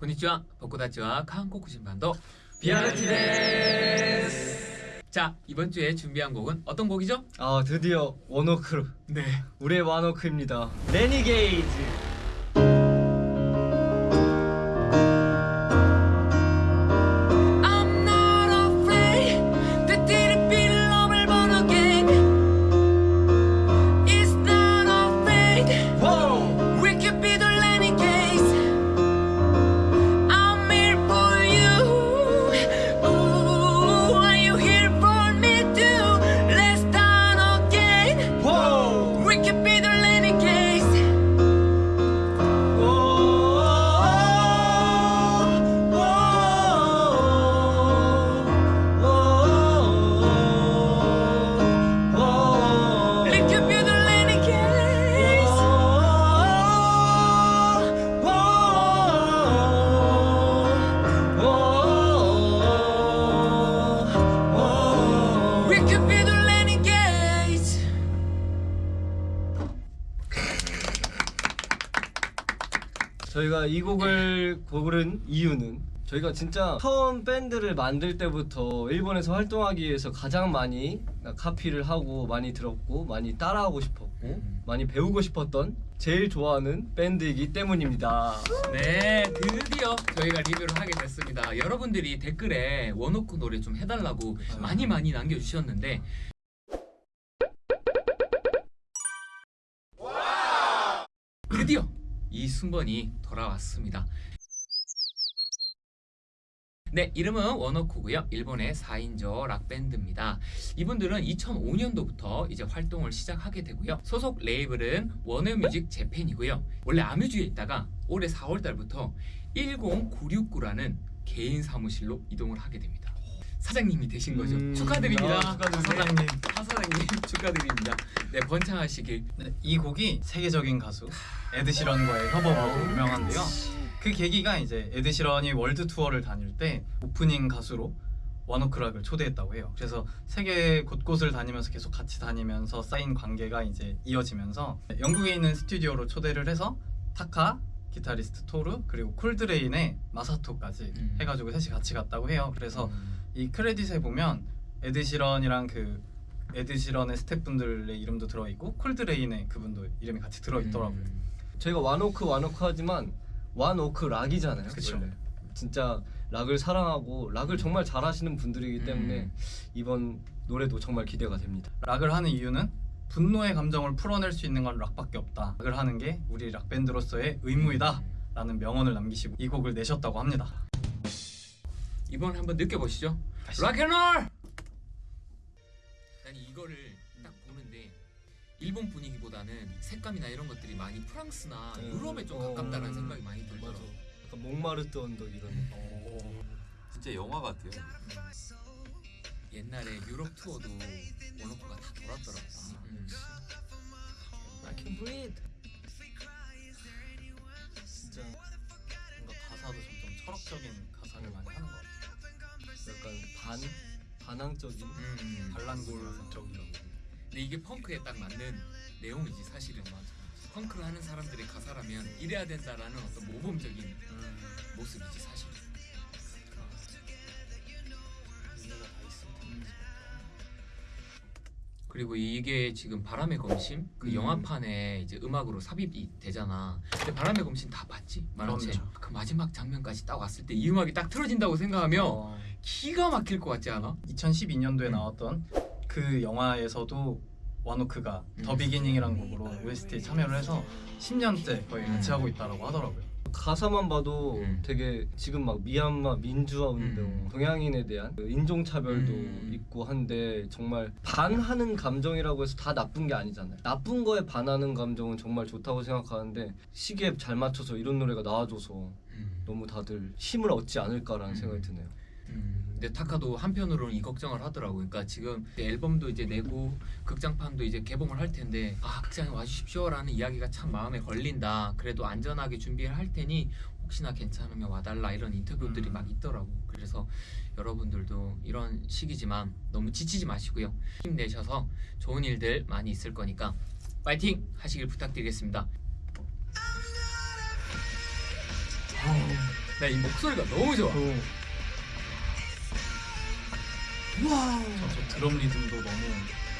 こんにちは僕たちは韓国人 반도 비아르티 데스 자 이번 주에 준비한 곡은 어떤 곡이죠? 아 드디어 원워크 네 우리의 원워크입니다 레니게이즈 저희가 이 곡을 고른 이유는 저희가 진짜 처음 밴드를 만들 때부터 일본에서 활동하기 위해서 가장 많이 카피를 하고 많이 들었고 많이 따라하고 싶었고 음. 많이 배우고 싶었던 제일 좋아하는 밴드이기 때문입니다. 네, 드디어 저희가 리뷰를 하게 됐습니다. 여러분들이 댓글에 원오크 노래 좀 해달라고 많이 많이 남겨주셨는데 드디어 이 순번이 돌아왔습니다. 네, 이름은 원오크고요. 일본의 4인조 락밴드입니다. 이분들은 2005년도부터 이제 활동을 시작하게 되고요. 소속 레이블은 워너뮤직 재팬이고요. 원래 아뮤즈에 있다가 올해 4월 달부터 10969라는 개인 사무실로 이동을 하게 됩니다. 사장님이 되신 거죠. 음, 축하드립니다. 아, 축하드립니다. 사장님. 하 사장님 축하드립니다. 네, 번창하시길. 네, 이 곡이 세계적인 가수 에드시런과의 협업으로 유명한데요. 그 계기가 이제 에드시런이 월드 투어를 다닐 때 오프닝 가수로 원오크락을 초대했다고 해요. 그래서 세계 곳곳을 다니면서 계속 같이 다니면서 쌓인 관계가 이제 이어지면서 영국에 있는 스튜디오로 초대를 해서 타카 기타리스트 토루 그리고 콜드레인의 마사토까지 음. 해가지고 셋이 같이 갔다고 해요. 그래서 음. 이 크레딧에 보면 에드시런이랑 그 에드시런의 스태프분들의 이름도 들어있고 콜드레인의 그분도 이름이 같이 들어있더라고요. 음. 저희가 원오크 원오크 하지만 원오크 락이잖아요. 그쵸. 진짜 락을 사랑하고 락을 정말 잘하시는 분들이기 때문에 음. 이번 노래도 정말 기대가 됩니다. 락을 하는 이유는 분노의 감정을 풀어낼 수 있는 건 락밖에 없다. 락을 하는 게 우리 락 밴드로서의 의무이다. 라는 명언을 남기시고 이 곡을 내셨다고 합니다. 이번 한번 느껴보시죠. 락앤롤! 난 이거를 딱 보는데 일본 분위기보다는 색감이나 이런 것들이 많이 프랑스나 음. 유럽에 좀 어. 가깝다라는 생각이 많이 들더라고. 약간 목마르트 언덕 이런. 진짜 영화 같아요. 옛날에 유럽 투어도 원오프가 다 돌았더라고. 음. I can breathe. 반항적인. 음. 반란골적이라고. 근데 이게 펑크에 딱 맞는 내용이지 사실은. 펑크를 하는 사람들의 가사라면 이래야 된다라는 어떤 모범적인 음, 모습이지 사실. 의 그리고 이게 지금 바람의 검심 그 음. 영화판에 이제 음악으로 삽입이 되잖아. 근데 바람의 검심 다 봤지? 만화책. 그 마지막 장면까지 딱 왔을 때 이 음악이 딱 틀어진다고 생각하면 어, 기가 막힐 것 같지 않아? 2012년도에 음. 나왔던 그 영화에서도 와노크가 음. 더 비기닝이라는 곡으로 OST에 참여를 해서 10년째 거의 같이 음. 하고 있다라고 하더라고요. 가사만 봐도 음. 되게 지금 막 미얀마 민주화 운동, 음. 동양인에 대한 그 인종차별도 음. 있고 한데 정말 반하는 감정이라고 해서 다 나쁜 게 아니잖아요. 나쁜 거에 반하는 감정은 정말 좋다고 생각하는데 시기에 잘 맞춰서 이런 노래가 나와줘서 음. 너무 다들 힘을 얻지 않을까라는 음. 생각이 드네요. 음. 근데 타카도 한편으로는 이 걱정을 하더라고. 그러니까 지금 앨범도 이제 내고 극장판도 이제 개봉을 할 텐데 아 극장에 와주십시오라는 이야기가 참 마음에 걸린다. 그래도 안전하게 준비를 할 테니 혹시나 괜찮으면 와달라 이런 인터뷰들이 음. 막 있더라고. 그래서 여러분들도 이런 시기지만 너무 지치지 마시고요. 힘내셔서 좋은 일들 많이 있을 거니까 파이팅 하시길 부탁드리겠습니다. 나 이 목소리가 너무 좋아. 어. 저, 저 드럼 리듬도 너무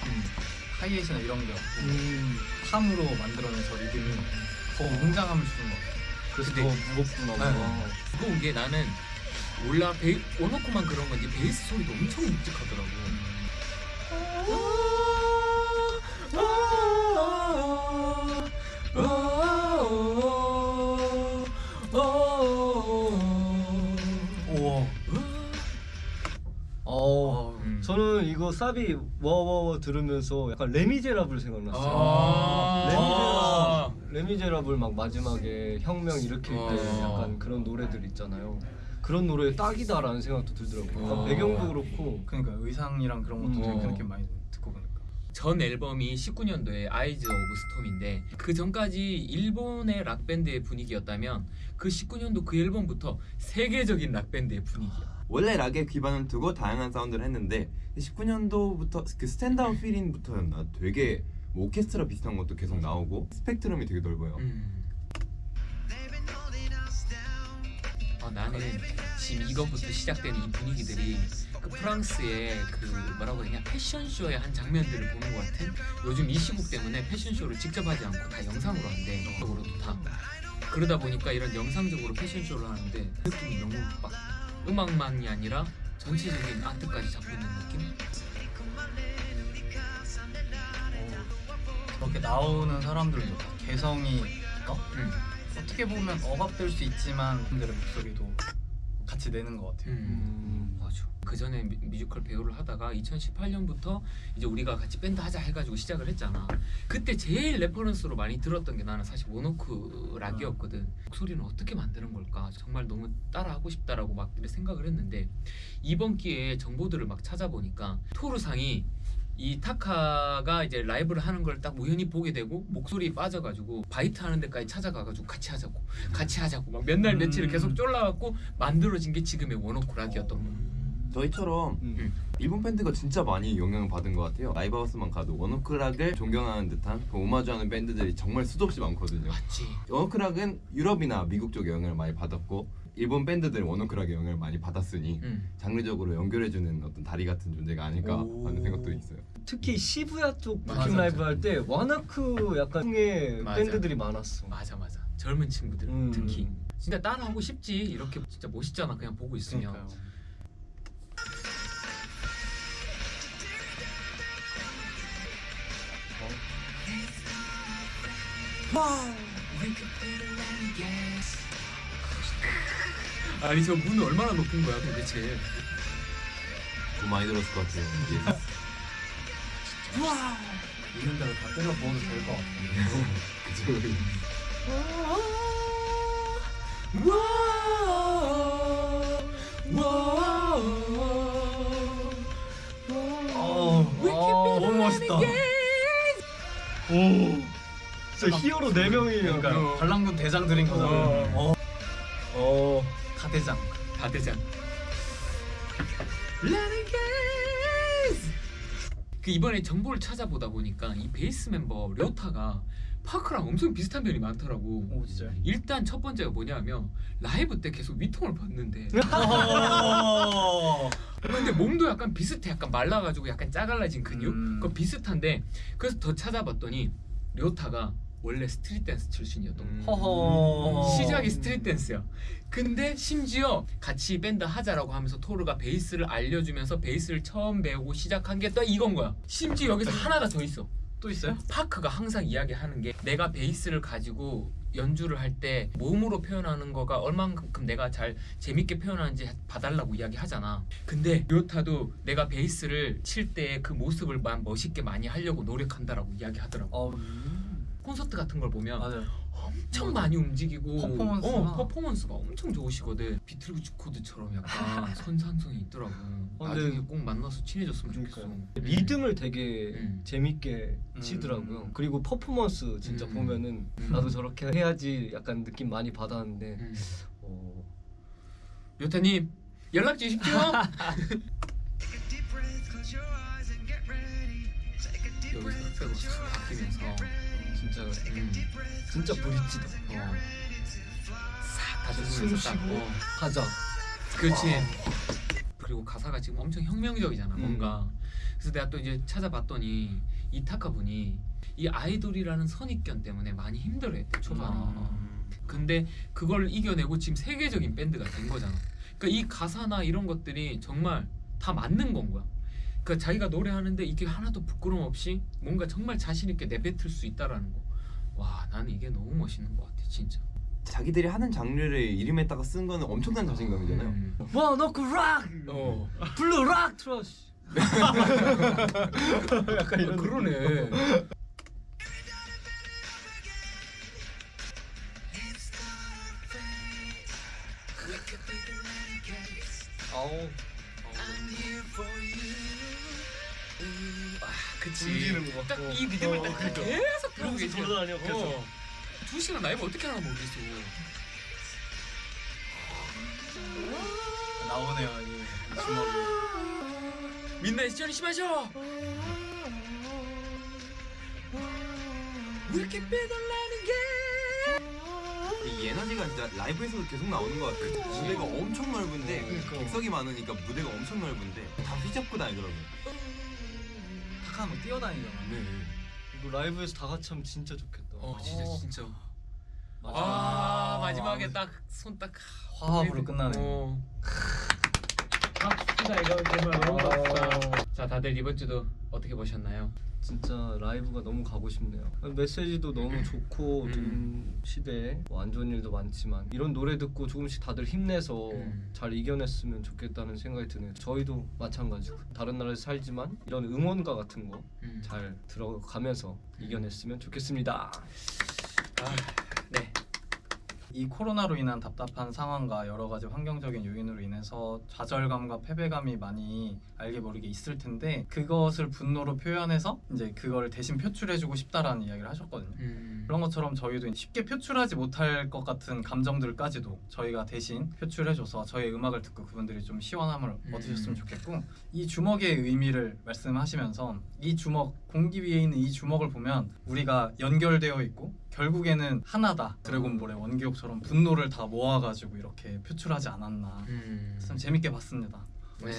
음, 하이햇이나 이런 게 없고 음. 탐으로 만들어낸 저 리듬이 더 웅장함을 주는 것 같아요. 그래서 근데- 더 무겁구나. 네. 뭔가. 무거운 게 나는 몰라 베이, 원어코만 그런 건지 베이스 소리도 엄청 묵직하더라고. 우와. 저는 이거 사비 워워워 들으면서 약간 레미제라블 생각났어요. 아. 레미제라블, 레미제라블 막 마지막에 혁명 일으킬 때 아. 약간 그런 노래들 있잖아요. 그런 노래 딱이다라는 생각도 들더라고요. 아. 배경도 그렇고. 그러니까 의상이랑 그런 것도 되게 음. 그 느낌 많이 듣고 보니까. 전 앨범이 19년도에 Eyes of Storm인데 그 전까지 일본의 락 밴드의 분위기였다면 그 19년도 그 앨범부터 세계적인 락 밴드의 분위기야. 원래 락에 기반을 두고 다양한 사운드를 했는데 19년도부터 그 Stand Out Fit In부터였나? 되게 뭐 오케스트라 비슷한 것도 계속 나오고 스펙트럼이 되게 넓어요. 음. 아, 나는 지금 이것부터 시작되는 이 분위기들이 그 프랑스의 그 뭐라고 되냐? 패션쇼의 한 장면들을 보는 것 같은? 요즘 이 시국 때문에 패션쇼를 직접 하지 않고 다 영상으로 한대 영상으로도 다. 그러다 보니까 이런 영상적으로 패션쇼를 하는데 느낌이 너무 막 음악만이 아니라 전체적인 아트까지 잡고 있는 느낌? 저렇게 나오는 사람들도 다 개성이 어? 음. 어떻게 보면 억압될 수 있지만 그들의 목소리도 같이 내는 것 같아요. 음, 맞아. 그 전에 뮤지컬 배우를 하다가 2018년부터 이제 우리가 같이 밴드 하자 해가지고 시작을 했잖아. 그때 제일 레퍼런스로 많이 들었던 게 나는 사실 원오크 락이었거든. 목소리는 어떻게 만드는 걸까? 정말 너무 따라하고 싶다라고 막 이렇게 생각을 했는데 이번 기회에 정보들을 막 찾아보니까 토루상이 이 타카가 이제 라이브를 하는 걸 딱 우연히 보게 되고 목소리 빠져가지고 바이트 하는 데까지 찾아가가지고 같이 하자고 같이 하자고 막 몇날 며칠을 음. 계속 쫄라갖고 만들어진 게 지금의 원오크 락이었던 거야. 저희처럼 음. 일본 밴드가 진짜 많이 영향을 받은 것 같아요. 라이브하우스만 가도 원오크락을 존경하는 듯한 그 오마주하는 밴드들이 정말 수도 없이 많거든요. 맞지. 원오크락은 유럽이나 미국 쪽 영향을 많이 받았고 일본 밴드들은 원오크락의 영향을 많이 받았으니 응. 장르적으로 연결해주는 어떤 다리 같은 존재가 아닐까 오. 하는 생각도 있어요. 특히 시부야 쪽 느낌 라이브. 할때 원오크 약간 풍의. 밴드들이 많았어. 맞아 맞아. 젊은 친구들 음. 특히 진짜 따라하고 싶지 이렇게 진짜 멋있잖아 그냥 보고 있으면. 그러니까요. 아니 저문 얼마나 높은 거야 도대체. 돈 많이 들었을 것 같아요. 이게. 있는 대로 다 때려 부어도 될 것 같아요. 그죠? 어, 어, 너무 멋있다. 오, 진짜 히어로 네 명이에요. 그러니까 관람군 대장들인 거잖아요. 가대장. 다대장. 그 이번에 정보를 찾아보다 보니까 이 베이스 멤버 료타가 파크랑 엄청 비슷한 면이 많더라고. 오 진짜요? 일단 첫 번째가 뭐냐면 라이브 때 계속 웃통을 벗는데 어. 근데 몸도 약간 비슷해 약간 말라가지고 약간 쫙 갈라진 근육 음. 그거 비슷한데 그래서 더 찾아봤더니 료타가 원래 스트릿 댄스 출신이었던 거야 허허. 시작이 스트릿 댄스야 근데 심지어 같이 밴드 하자라고 하면서 토루가 베이스를 알려주면서 베이스를 처음 배우고 시작한 게 또 이건 거야 심지어 여기서 하나가 더 있어 또 있어요? 파크가 항상 이야기하는 게 내가 베이스를 가지고 연주를 할 때 몸으로 표현하는 거가 얼만큼 내가 잘 재밌게 표현하는지 봐달라고 이야기하잖아. 근데 요타도 내가 베이스를 칠 때 그 모습을 만 멋있게 많이 하려고 노력한다라고 이야기하더라고. 어. 콘서트 같은 걸 보면 맞아요. 엄청 많이 움직이고 퍼포먼스가. 어, 퍼포먼스가 엄청 좋으시거든. 비틀즈 코드처럼 약간 선상성이 있더라고. 어, 나중에 근데- 꼭 만나서 친해졌으면 좋겠어. 그러니까요. 리듬을 되게 음. 재밌게 음. 치더라고요. 그리고 퍼포먼스 진짜 음. 보면은 음. 나도 저렇게 해야지 약간 느낌 많이 받았는데 음. 어, 요타님 연락 주십시오. 여기서 쑥 바뀌면서 진짜 음, 진짜 브릿지다. 어, 싹다 가슴을 숨 딱, 쉬고. 어. 가자. 그렇지. 그리고 가사가 지금 엄청 혁명적이잖아, 음. 뭔가. 그래서 내가 또 이제 찾아봤더니 이타카 분이 이 아이돌이라는 선입견 때문에 많이 힘들어했대 초반에. 근데 그걸 이겨내고 지금 세계적인 밴드가 된 거잖아. 그러니까 이 가사나 이런 것들이 정말 다 맞는 건 거야. 그러니까 자기가 노래하는데 이게 하나도 부끄럼 없이 뭔가 정말 자신 있게 내뱉을 수 있다라는 거. 와, 나는 이게 너무 멋있는 것 같아, 진짜. 자기들이 하는 장르를 이름에다가 쓴 거는 엄청난 자신감이잖아요. 음. 와 너그 락. 어. 블루 락 트러쉬. 약간 이런 어, 그러네. 아우. 그치. 움직이는 거. 딱 어. 이 리듬을 어, 딱 그러니까. 계속 들고 그러면서 계셔. 돌아다녀, 계속. 어. 두 시간 라이브 어떻게 하나 모르겠어. 나오네요 이 주먹이. 민나의 시절이 심하셔. We can be the 이 에너지가 진짜 라이브에서도 계속 나오는 것 같아요. 무대가 엄청 넓은데 그러니까. 객석이 많으니까 무대가 엄청 넓은데 다 휘잡고 다니더라고요. 탁 하면 뛰어다니잖아. 네. 이거 라이브에서 다 같이 하면 진짜 좋겠다. 어, 진짜 진짜. 맞아. 아, 마지막에 딱 손 딱 화합으로 끝나네. 어. 박수다 이거 정말 너무 박수다. 자, 다들 이번 주도 어떻게 보셨나요? 진짜 라이브가 너무 가고 싶네요. 메시지도 너무 좋고 음. 요즘 시대에 뭐 안 좋은 일도 많지만 이런 노래 듣고 조금씩 다들 힘내서 음. 잘 이겨냈으면 좋겠다는 생각이 드네요. 저희도 마찬가지고 다른 나라에서 살지만 이런 응원가 같은 거 음. 잘 들어가면서 이겨냈으면 좋겠습니다. 아, 네. 이 코로나로 인한 답답한 상황과 여러 가지 환경적인 요인으로 인해서 좌절감과 패배감이 많이 알게 모르게 있을 텐데 그것을 분노로 표현해서 이제 그걸 대신 표출해주고 싶다라는 이야기를 하셨거든요. 음. 그런 것처럼 저희도 쉽게 표출하지 못할 것 같은 감정들까지도 저희가 대신 표출해줘서 저희 음악을 듣고 그분들이 좀 시원함을 음. 얻으셨으면 좋겠고 이 주먹의 의미를 말씀하시면서 이 주먹 공기 위에 있는 이 주먹을 보면 우리가 연결되어 있고 결국에는 하나다 드래곤볼의 원기옥처럼 분노를 다 모아가지고 이렇게 표출하지 않았나 음. 참 재밌게 봤습니다. 네.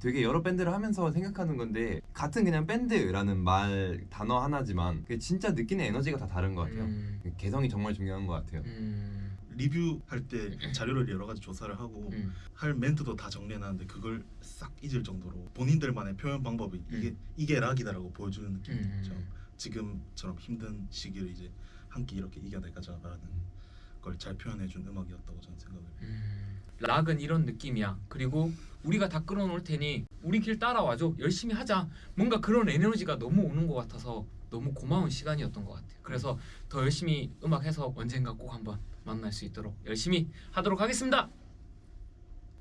되게 여러 밴드를 하면서 생각하는 건데 같은 그냥 밴드라는 말 단어 하나지만 진짜 느끼는 에너지가 다 다른 것 같아요. 음. 개성이 정말 중요한 것 같아요. 음. 리뷰할 때 자료를 여러 가지 조사를 하고 음. 할 멘트도 다 정리해놨는데 그걸 싹 잊을 정도로 본인들만의 표현 방법이 이게 이게 락이다라고 보여주는 느낌이 음. 있죠. 지금처럼 힘든 시기를 이제 함께 이렇게 이겨내가자라는 걸 잘 표현해준 음악이었다고 저는 생각을 해요. 음. 락은 이런 느낌이야. 그리고 우리가 다 끌어놓을 테니 우리 길 따라와줘. 열심히 하자. 뭔가 그런 에너지가 너무 오는 것 같아서 너무 고마운 시간이었던 것 같아요. 그래서 더 열심히 음악해서 언젠가 꼭 한번 만날 수 있도록 열심히 하도록 하겠습니다.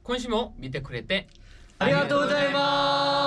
콘시모 미테 쿠레테 아리가또 고자이마스.